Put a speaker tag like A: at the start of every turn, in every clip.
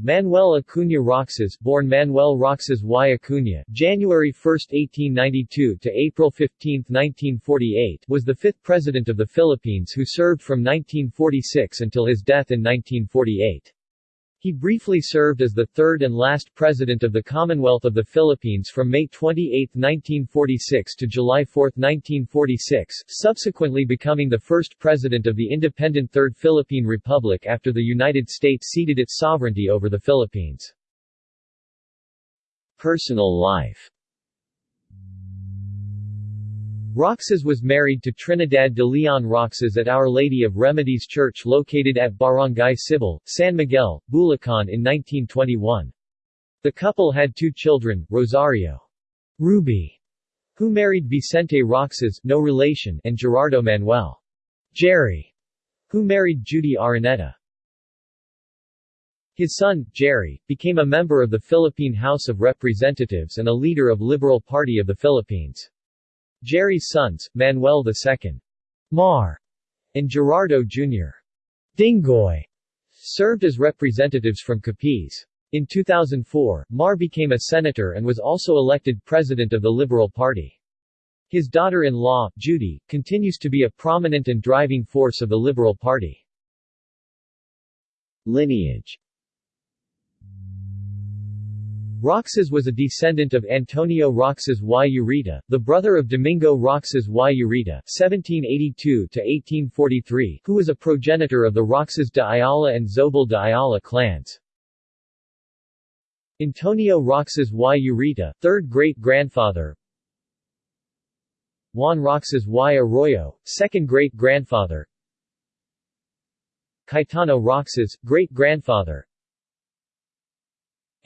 A: Manuel Acuña Roxas, born Manuel Roxas y Acuña, January 1, 1892 to April 15, 1948, was the fifth president of the Philippines who served from 1946 until his death in 1948. He briefly served as the third and last President of the Commonwealth of the Philippines from May 28, 1946 to July 4, 1946, subsequently becoming the first President of the independent Third Philippine Republic after the United States ceded its sovereignty over the Philippines. Personal life Roxas was married to Trinidad de Leon Roxas at Our Lady of Remedies Church located at Barangay Sibol, San Miguel, Bulacan in 1921. The couple had two children, Rosario Ruby, who married Vicente Roxas no relation, and Gerardo Manuel Jerry, who married Judy Araneta. His son, Jerry, became a member of the Philippine House of Representatives and a leader of Liberal Party of the Philippines. Jerry's sons, Manuel II. Mar and Gerardo Jr. Dingoy, served as representatives from Capiz. In 2004, Mar became a senator and was also elected president of the Liberal Party. His daughter-in-law, Judy, continues to be a prominent and driving force of the Liberal Party. Lineage Roxas was a descendant of Antonio Roxas y Ureta, the brother of Domingo Roxas y Ureta (1782–1843), who was a progenitor of the Roxas de Ayala and Zobel de Ayala clans. Antonio Roxas y Ureta, third great-grandfather Juan Roxas y Arroyo, second great-grandfather Cayetano Roxas, great-grandfather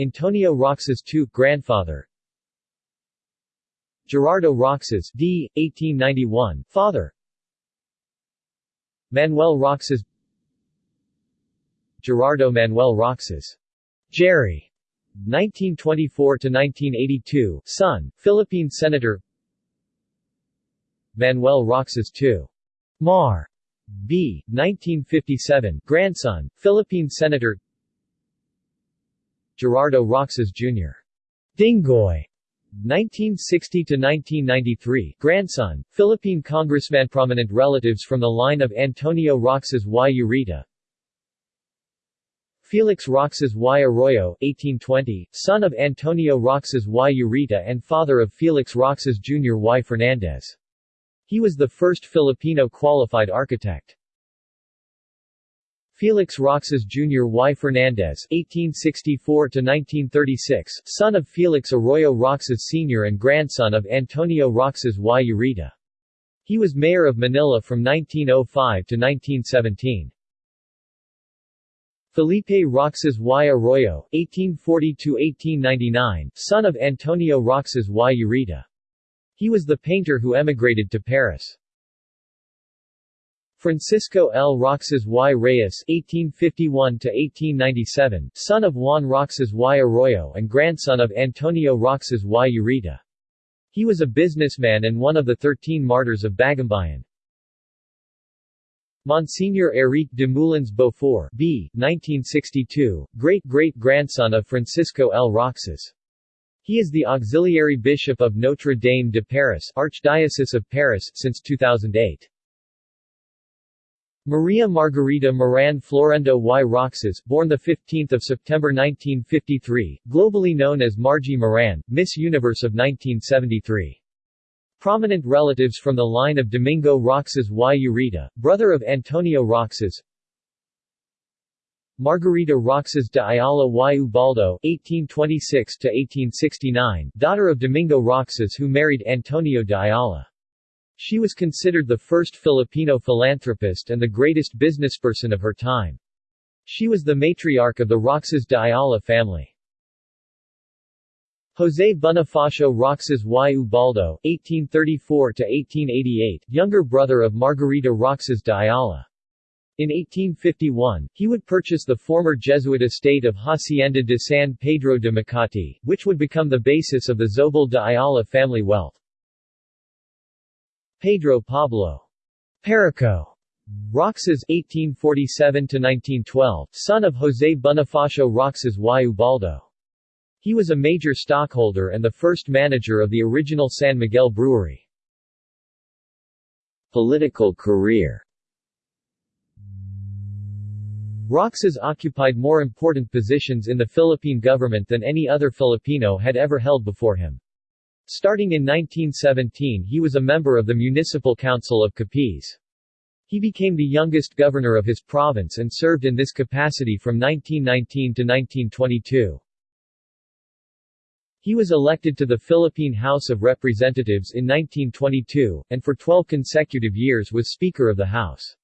A: Antonio Roxas II, grandfather Gerardo Roxas d. 1891, father Manuel Roxas Gerardo Manuel Roxas Jerry 1924 to 1982 son, Philippine Senator Manuel Roxas II. Mar. B. 1957, grandson, Philippine Senator Gerardo Roxas Jr. Dingoy 1960–1993, grandson, Philippine congressman Prominent relatives from the line of Antonio Roxas y Ureta Felix Roxas y Arroyo, 1820, son of Antonio Roxas y Ureta and father of Felix Roxas Jr. y Fernandez. He was the first Filipino qualified architect. Felix Roxas Jr. y Fernandez (1864–1936), son of Felix Arroyo Roxas Sr. and grandson of Antonio Roxas y Ureta. He was mayor of Manila from 1905 to 1917. Felipe Roxas y Arroyo (1840–1899), son of Antonio Roxas y Ureta. He was the painter who emigrated to Paris. Francisco L. Roxas y Reyes (1851–1897), son of Juan Roxas y Arroyo and grandson of Antonio Roxas y Ureta. He was a businessman and one of the thirteen martyrs of Bagumbayan. Monsignor Eric de Moulins Beaufort B. 1962, great-great-grandson of Francisco L. Roxas. He is the auxiliary bishop of Notre Dame de Paris Archdiocese of Paris since 2008. Maria Margarita Moran Florendo y Roxas, born 15 September 1953, globally known as Margie Moran, Miss Universe of 1973. Prominent relatives from the line of Domingo Roxas y Ureta, brother of Antonio Roxas Margarita Roxas de Ayala y Ubaldo (1826–1869), daughter of Domingo Roxas who married Antonio de Ayala. She was considered the first Filipino philanthropist and the greatest businessperson of her time. She was the matriarch of the Roxas de Ayala family. José Bonifacio Roxas y Ubaldo (1834–1888), younger brother of Margarita Roxas de Ayala. In 1851, he would purchase the former Jesuit estate of Hacienda de San Pedro de Macati, which would become the basis of the Zobel de Ayala family wealth. Pedro Pablo Perico Roxas (1847–1912), son of José Bonifacio Roxas y Ubaldo. He was a major stockholder and the first manager of the original San Miguel Brewery. Political career Roxas occupied more important positions in the Philippine government than any other Filipino had ever held before him. Starting in 1917 he was a member of the Municipal Council of Capiz. He became the youngest governor of his province and served in this capacity from 1919 to 1922. He was elected to the Philippine House of Representatives in 1922, and for 12 consecutive years was Speaker of the House.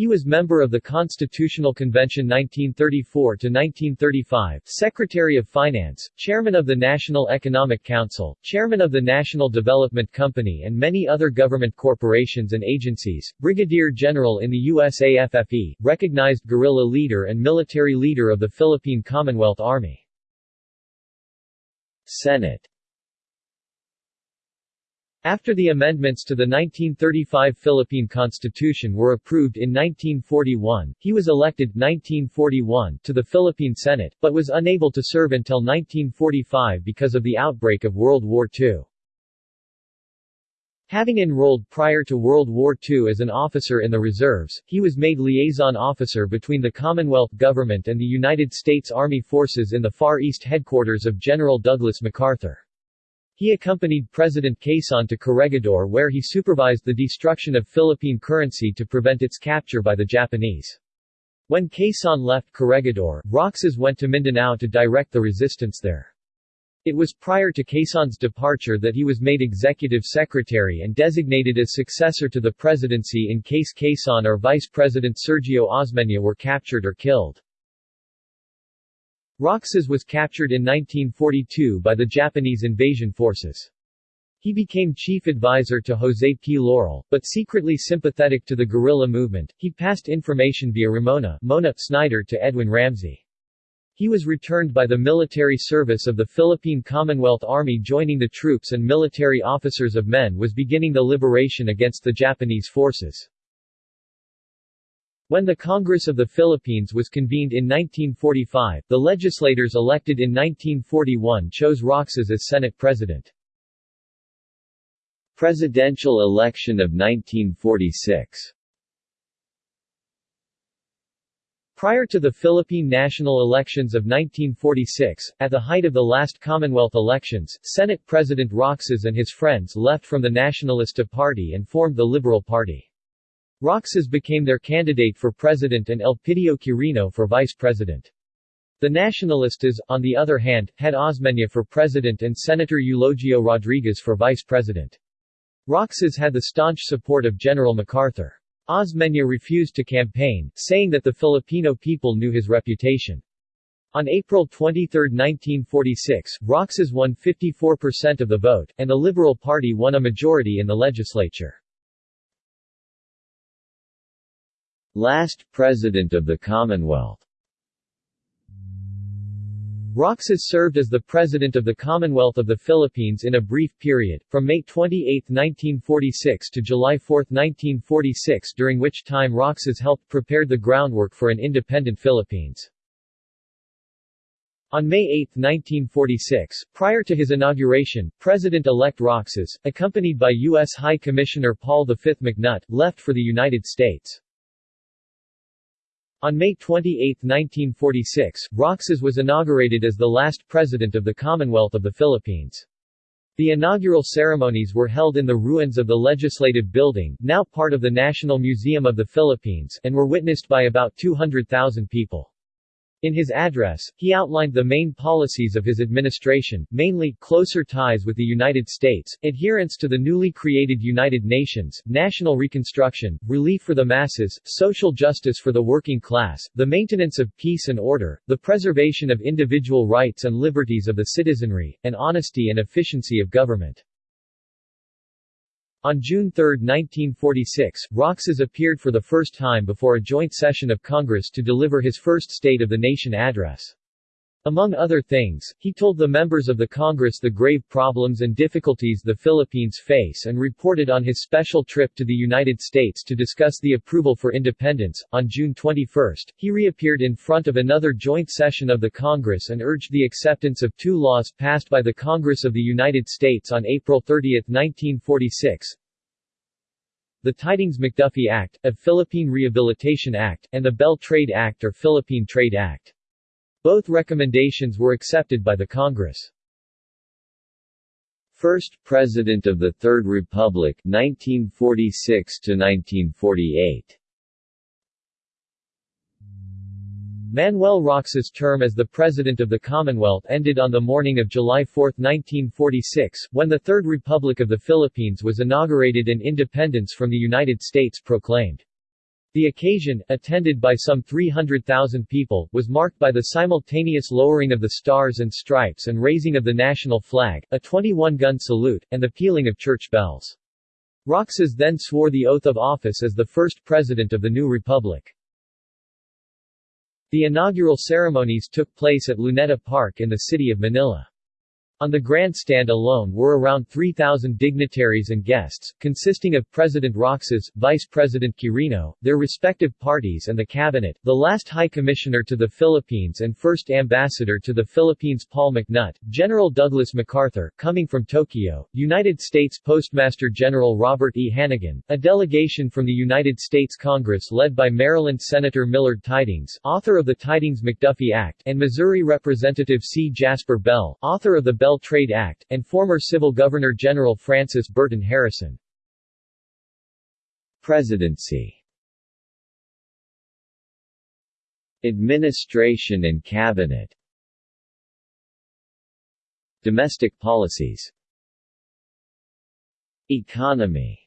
A: He was member of the Constitutional Convention 1934–1935, Secretary of Finance, Chairman of the National Economic Council, Chairman of the National Development Company and many other government corporations and agencies, Brigadier General in the USAFFE, recognized guerrilla leader and military leader of the Philippine Commonwealth Army. Senate after the amendments to the 1935 Philippine Constitution were approved in 1941, he was elected 1941 to the Philippine Senate, but was unable to serve until 1945 because of the outbreak of World War II. Having enrolled prior to World War II as an officer in the reserves, he was made liaison officer between the Commonwealth government and the United States Army Forces in the Far East headquarters of General Douglas MacArthur. He accompanied President Quezon to Corregidor where he supervised the destruction of Philippine currency to prevent its capture by the Japanese. When Quezon left Corregidor, Roxas went to Mindanao to direct the resistance there. It was prior to Quezon's departure that he was made executive secretary and designated as successor to the presidency in case Quezon or Vice President Sergio Osmeña were captured or killed. Roxas was captured in 1942 by the Japanese invasion forces. He became chief advisor to Jose P. Laurel, but secretly sympathetic to the guerrilla movement, he passed information via Ramona Mona Snyder to Edwin Ramsey. He was returned by the military service of the Philippine Commonwealth Army joining the troops and military officers of men was beginning the liberation against the Japanese forces. When the Congress of the Philippines was convened in 1945, the legislators elected in 1941 chose Roxas as Senate President. Presidential election of 1946 Prior to the Philippine national elections of 1946, at the height of the last Commonwealth elections, Senate President Roxas and his friends left from the Nacionalista Party and formed the Liberal Party. Roxas became their candidate for president and Elpidio Quirino for vice president. The Nacionalistas, on the other hand, had Osmeña for president and Senator Eulogio Rodriguez for vice president. Roxas had the staunch support of General MacArthur. Osmeña refused to campaign, saying that the Filipino people knew his reputation. On April 23, 1946, Roxas won 54% of the vote, and the Liberal Party won a majority in the legislature. Last President of the Commonwealth Roxas served as the President of the Commonwealth of the Philippines in a brief period, from May 28, 1946 to July 4, 1946 during which time Roxas helped prepare the groundwork for an independent Philippines. On May 8, 1946, prior to his inauguration, President-elect Roxas, accompanied by U.S. High Commissioner Paul V. McNutt, left for the United States. On May 28, 1946, Roxas was inaugurated as the last president of the Commonwealth of the Philippines. The inaugural ceremonies were held in the ruins of the Legislative Building, now part of the National Museum of the Philippines, and were witnessed by about 200,000 people. In his address, he outlined the main policies of his administration, mainly, closer ties with the United States, adherence to the newly created United Nations, national reconstruction, relief for the masses, social justice for the working class, the maintenance of peace and order, the preservation of individual rights and liberties of the citizenry, and honesty and efficiency of government. On June 3, 1946, Roxas appeared for the first time before a joint session of Congress to deliver his first State of the Nation address. Among other things, he told the members of the Congress the grave problems and difficulties the Philippines face and reported on his special trip to the United States to discuss the approval for independence. On June 21, he reappeared in front of another joint session of the Congress and urged the acceptance of two laws passed by the Congress of the United States on April 30, 1946, the Tydings-McDuffie Act, a Philippine Rehabilitation Act, and the Bell Trade Act or Philippine Trade Act. Both recommendations were accepted by the Congress.
B: First President of the Third Republic 1946 to 1948
A: Manuel Roxas' term as the President of the Commonwealth ended on the morning of July 4, 1946, when the Third Republic of the Philippines was inaugurated and independence from the United States proclaimed. The occasion, attended by some 300,000 people, was marked by the simultaneous lowering of the Stars and Stripes and raising of the national flag, a 21-gun salute, and the pealing of church bells. Roxas then swore the oath of office as the first president of the new republic. The inaugural ceremonies took place at Luneta Park in the city of Manila. On the grandstand alone were around 3,000 dignitaries and guests, consisting of President Roxas, Vice President Quirino, their respective parties and the cabinet, the last High Commissioner to the Philippines and first Ambassador to the Philippines Paul McNutt, General Douglas MacArthur, coming from Tokyo, United States Postmaster General Robert E. Hannegan, a delegation from the United States Congress led by Maryland Senator Millard Tydings, author of the Tydings-McDuffie Act, and Missouri Representative C. Jasper Bell, author of the Bell Bell Trade Act, and former Civil Governor General Francis Burton Harrison.
B: Presidency. Administration and Cabinet. Domestic policies. Economy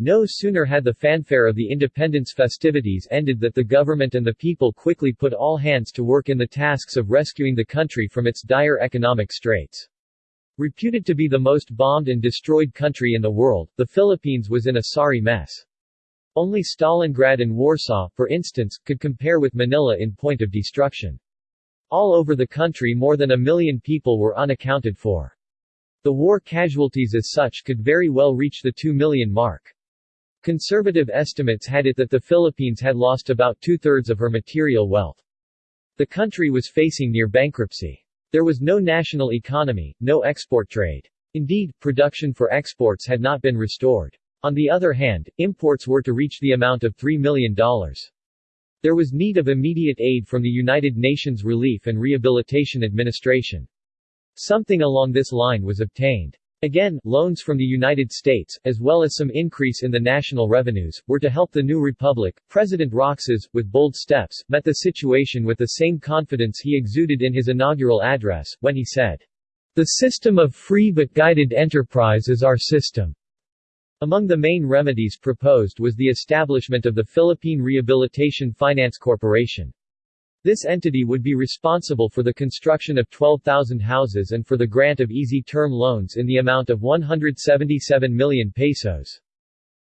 A: no sooner had the fanfare of the independence festivities ended that the government and the people quickly put all hands to work in the tasks of rescuing the country from its dire economic straits. Reputed to be the most bombed and destroyed country in the world, the Philippines was in a sorry mess. Only Stalingrad and Warsaw, for instance, could compare with Manila in point of destruction. All over the country more than a million people were unaccounted for. The war casualties as such could very well reach the 2 million mark. Conservative estimates had it that the Philippines had lost about two-thirds of her material wealth. The country was facing near bankruptcy. There was no national economy, no export trade. Indeed, production for exports had not been restored. On the other hand, imports were to reach the amount of $3 million. There was need of immediate aid from the United Nations Relief and Rehabilitation Administration. Something along this line was obtained. Again, loans from the United States, as well as some increase in the national revenues, were to help the new republic. President Roxas, with bold steps, met the situation with the same confidence he exuded in his inaugural address, when he said, The system of free but guided enterprise is our system. Among the main remedies proposed was the establishment of the Philippine Rehabilitation Finance Corporation. This entity would be responsible for the construction of 12,000 houses and for the grant of easy-term loans in the amount of 177 million pesos.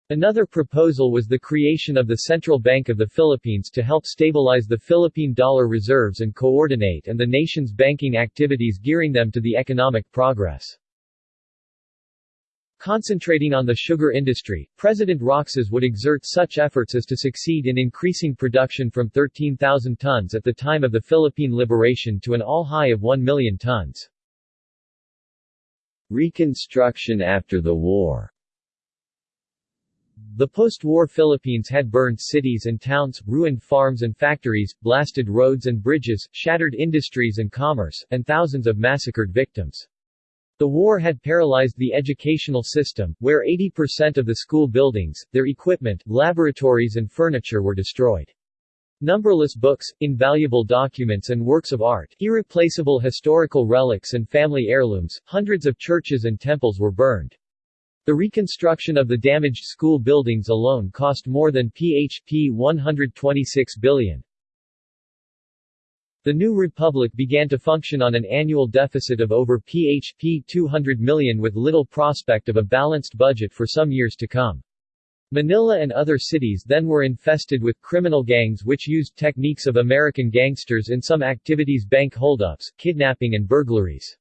A: Another proposal was the creation of the Central Bank of the Philippines to help stabilize the Philippine dollar reserves and coordinate and the nation's banking activities gearing them to the economic progress. Concentrating on the sugar industry, President Roxas would exert such efforts as to succeed in increasing production from 13,000 tons at the time of the Philippine liberation to an all-high of 1 million tons.
B: Reconstruction after the war
A: the post-war Philippines had burned cities and towns, ruined farms and factories, blasted roads and bridges, shattered industries and commerce, and thousands of massacred victims. The war had paralyzed the educational system, where 80% of the school buildings, their equipment, laboratories and furniture were destroyed. Numberless books, invaluable documents and works of art, irreplaceable historical relics and family heirlooms, hundreds of churches and temples were burned. The reconstruction of the damaged school buildings alone cost more than PHP 126 billion. The new republic began to function on an annual deficit of over PHP 200 million with little prospect of a balanced budget for some years to come. Manila and other cities then were infested with criminal gangs which used techniques of American gangsters in some activities bank holdups, kidnapping and burglaries.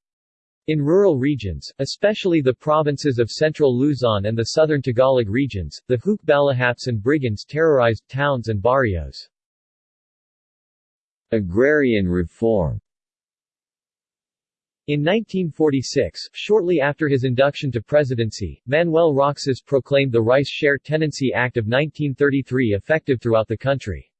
A: In rural regions, especially the provinces of central Luzon and the southern Tagalog regions, the Hukbalahaps and brigands terrorized towns and barrios.
B: Agrarian reform
A: in 1946, shortly after his induction to presidency, Manuel Roxas proclaimed the Rice Share Tenancy Act of 1933 effective throughout the country.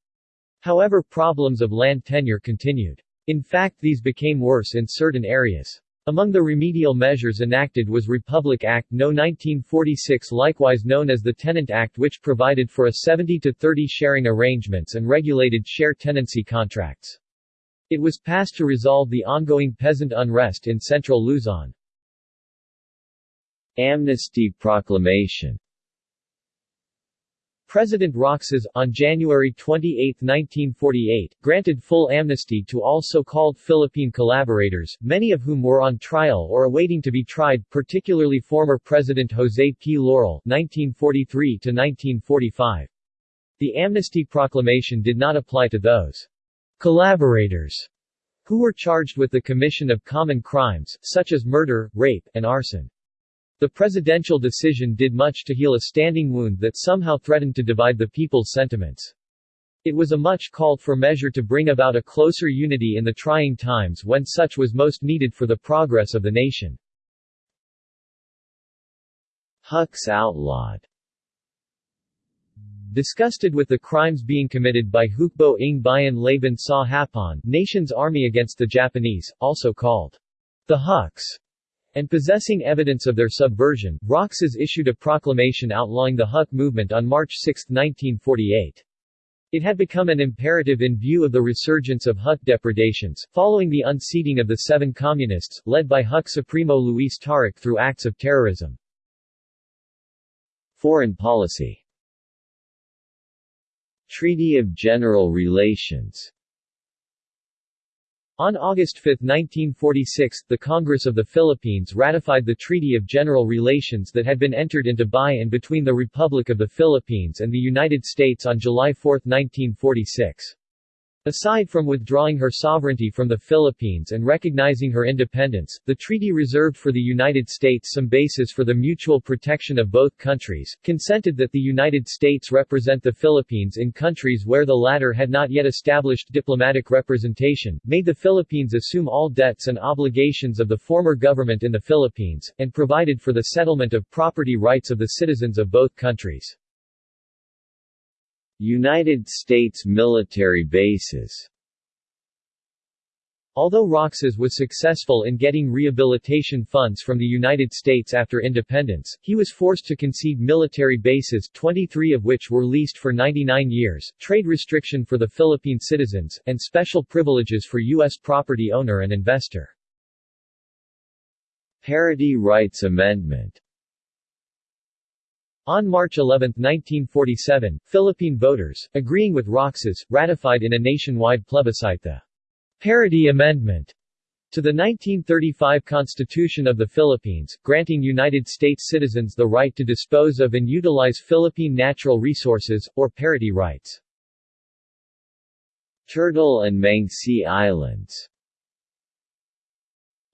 A: However problems of land tenure continued. In fact these became worse in certain areas. Among the remedial measures enacted was Republic Act No. 1946 likewise known as the Tenant Act which provided for a 70 to 30 sharing arrangements and regulated share tenancy contracts. It was passed to resolve the ongoing peasant unrest in central Luzon.
B: Amnesty Proclamation
A: President Roxas, on January 28, 1948, granted full amnesty to all so-called Philippine collaborators, many of whom were on trial or awaiting to be tried, particularly former President Jose P. Laurel (1943–1945). The amnesty proclamation did not apply to those collaborators who were charged with the commission of common crimes, such as murder, rape, and arson. The presidential decision did much to heal a standing wound that somehow threatened to divide the people's sentiments. It was a much called for measure to bring about a closer unity in the trying times when such was most needed for the progress of the nation.
B: Huks outlawed
A: Disgusted with the crimes being committed by Hukbo ng Bayan Laban sa Hapon Nation's Army against the Japanese, also called the Huks, and possessing evidence of their subversion, Roxas issued a proclamation outlawing the Huk movement on March 6, 1948. It had become an imperative in view of the resurgence of Huk depredations, following the unseating of the seven communists, led by Huk Supremo Luis Taruc through acts of terrorism.
B: Foreign policy Treaty of General Relations
A: on August 5, 1946, the Congress of the Philippines ratified the Treaty of General Relations that had been entered into by and between the Republic of the Philippines and the United States on July 4, 1946. Aside from withdrawing her sovereignty from the Philippines and recognizing her independence, the treaty reserved for the United States some bases for the mutual protection of both countries, consented that the United States represent the Philippines in countries where the latter had not yet established diplomatic representation, made the Philippines assume all debts and obligations of the former government in the Philippines, and provided for the settlement of property rights of the citizens of both countries.
B: United States military bases
A: Although Roxas was successful in getting rehabilitation funds from the United States after independence, he was forced to concede military bases 23 of which were leased for 99 years, trade restriction for the Philippine citizens, and special privileges for U.S. property owner and investor.
B: Parity Rights Amendment
A: on March 11, 1947, Philippine voters, agreeing with Roxas, ratified in a nationwide plebiscite the Parity Amendment to the 1935 Constitution of the Philippines, granting United States citizens the right to dispose of and utilize Philippine natural resources, or parity rights.
B: Turtle and Mangsi Islands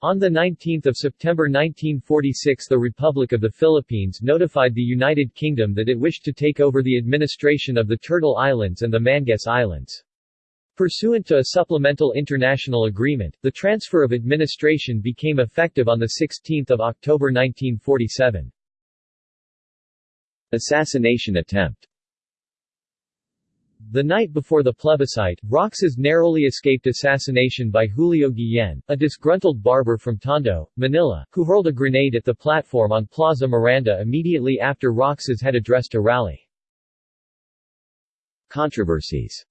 A: on 19 September 1946 the Republic of the Philippines notified the United Kingdom that it wished to take over the administration of the Turtle Islands and the Mangsee Islands. Pursuant to a supplemental international agreement, the transfer of administration became effective on 16 October 1947.
B: Assassination attempt
A: the night before the plebiscite, Roxas narrowly escaped assassination by Julio Guillen, a disgruntled barber from Tondo, Manila, who hurled a grenade at the platform on Plaza Miranda immediately after Roxas had addressed a rally.
B: Controversies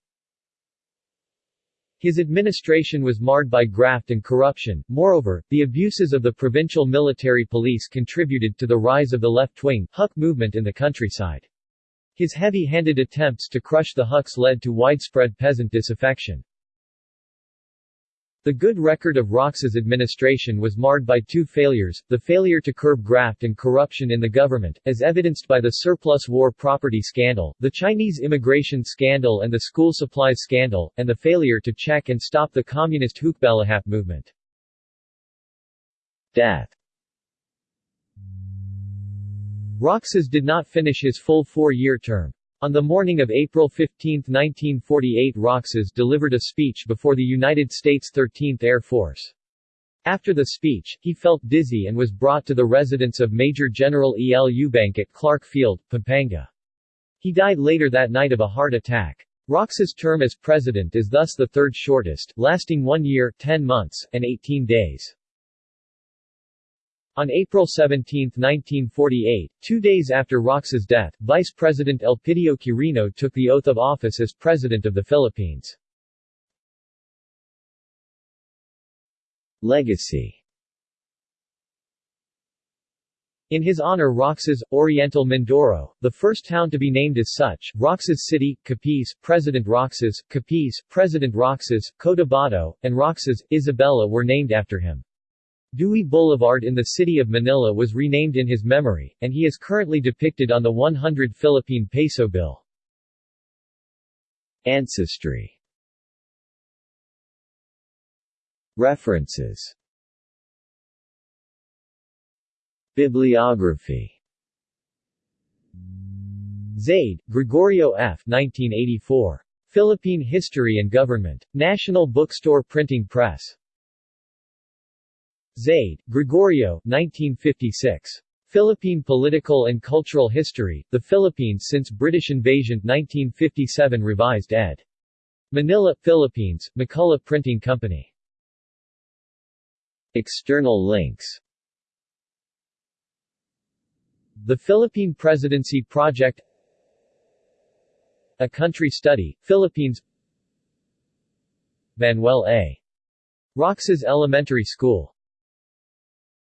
A: his administration was marred by graft and corruption, moreover, the abuses of the provincial military police contributed to the rise of the left-wing, Huk movement in the countryside. His heavy-handed attempts to crush the Huks led to widespread peasant disaffection. The good record of Roxas' administration was marred by two failures, the failure to curb graft and corruption in the government, as evidenced by the surplus war property scandal, the Chinese immigration scandal and the school supplies scandal, and the failure to check and stop the communist Hukbalahap movement.
B: Death
A: Roxas did not finish his full four-year term. On the morning of April 15, 1948 Roxas delivered a speech before the United States 13th Air Force. After the speech, he felt dizzy and was brought to the residence of Major General E. L. Eubank at Clark Field, Pampanga. He died later that night of a heart attack. Roxas' term as president is thus the third shortest, lasting one year, 10 months, and 18 days. On April 17, 1948, two days after Roxas' death, Vice President Elpidio Quirino took the oath of office as President of the Philippines.
B: Legacy
A: In his honor Roxas, Oriental Mindoro, the first town to be named as such, Roxas City, Capiz, President Roxas, Capiz, President Roxas, Cotabato, and Roxas, Isabela were named after him. Dewey Boulevard in the city of Manila was renamed in his memory, and he is currently depicted on the 100 Philippine peso bill.
B: Ancestry References Bibliography
A: Zaide, Gregorio F. 1984. Philippine History and Government. National Bookstore Printing Press. Zaide, Gregorio 1956. Philippine Political and Cultural History, The Philippines Since British Invasion 1957 Revised ed. Manila, Philippines, McCullough Printing Company.
B: External links
A: The Philippine Presidency Project A Country Study, Philippines Manuel A. Roxas Elementary School